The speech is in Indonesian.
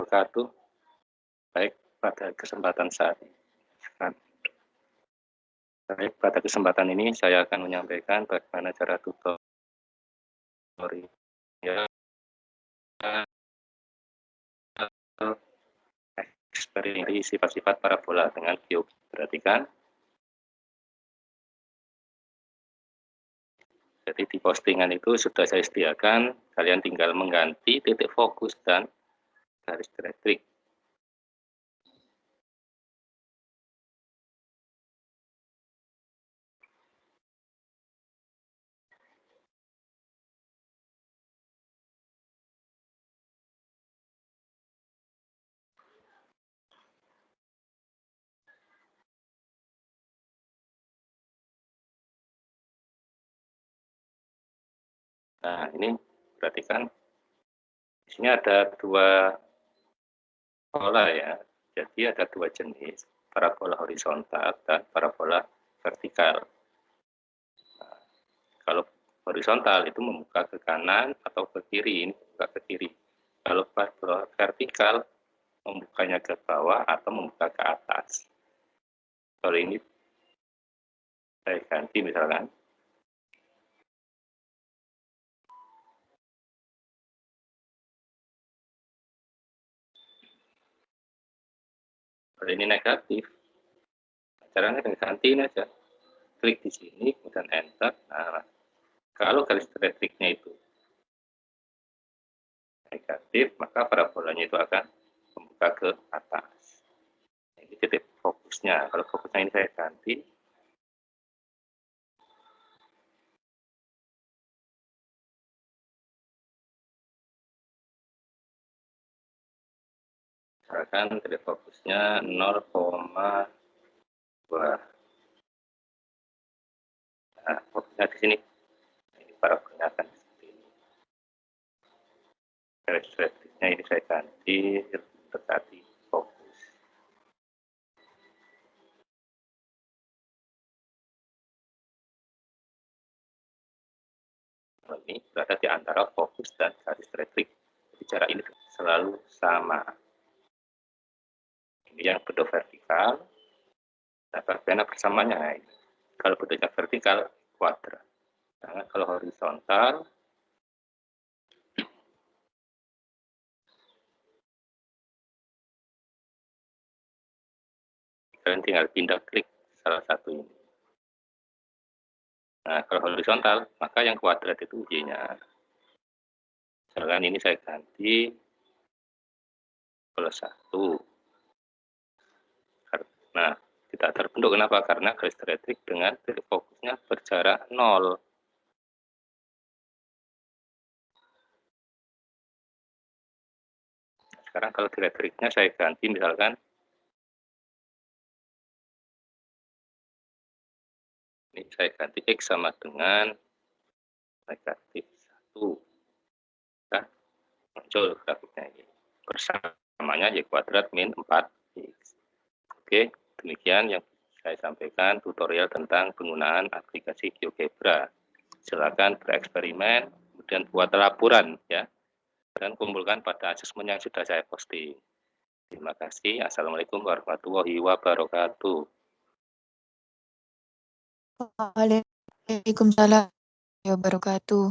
wabarakatuh. Baik, pada kesempatan saat ini. Baik, pada kesempatan ini saya akan menyampaikan bagaimana cara tutorial eksperimen sifat-sifat parabola dengan cube. Perhatikan. Jadi di postingan itu sudah saya sediakan, kalian tinggal mengganti titik fokus dan garis elektrik. Nah, ini perhatikan di sini ada dua pola ya. Jadi ada dua jenis, parabola horizontal dan parabola vertikal. Nah, kalau horizontal itu membuka ke kanan atau ke kiri, ini membuka ke kiri. Kalau parabola vertikal membukanya ke bawah atau membuka ke atas. Kalau ini saya ganti misalkan kalau ini negatif caranya dengan gantiin aja. Klik di sini kemudian enter. Nah kalau garis elektriknya itu negatif maka parabolanya itu akan membuka ke atas. Ini titik fokusnya. Kalau fokusnya ini saya ganti misalkan titik fokusnya 0,2 nah fokusnya di sini. Ini para akan seperti ini. Garis elektriknya ini saya ganti tetapi fokus. Ini berada di antara fokus dan garis elektrik bicara ini selalu sama yang bentuk vertikal. Nah bagaimana bersamanya? Nah, kalau bentuknya vertikal kuadrat. Nah, kalau horizontal kalian tinggal pindah klik salah satu ini. Nah kalau horizontal maka yang kuadrat itu y-nya. Misalkan ini saya ganti plus satu Nah, tidak terbentuk kenapa? Karena garis elektrik dengan titik fokusnya berjarak nol. Sekarang kalau elektriknya saya ganti misalkan ini saya ganti X sama dengan negatif 1. Nah, muncul grafiknya ini. Bersamanya Y kuadrat min 4X. Oke. Demikian yang saya sampaikan tutorial tentang penggunaan aplikasi GeoGebra. Silakan bereksperimen, kemudian buat laporan ya, dan kumpulkan pada asesmen yang sudah saya posting. Terima kasih. Assalamualaikum warahmatullahi wabarakatuh. Waalaikumsalam warahmatullahi wabarakatuh.